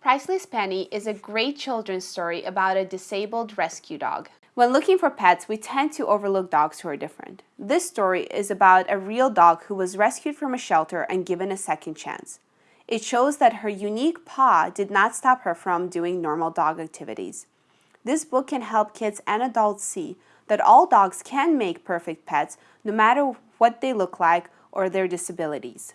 Priceless Penny is a great children's story about a disabled rescue dog. When looking for pets, we tend to overlook dogs who are different. This story is about a real dog who was rescued from a shelter and given a second chance. It shows that her unique paw did not stop her from doing normal dog activities. This book can help kids and adults see that all dogs can make perfect pets no matter what they look like or their disabilities.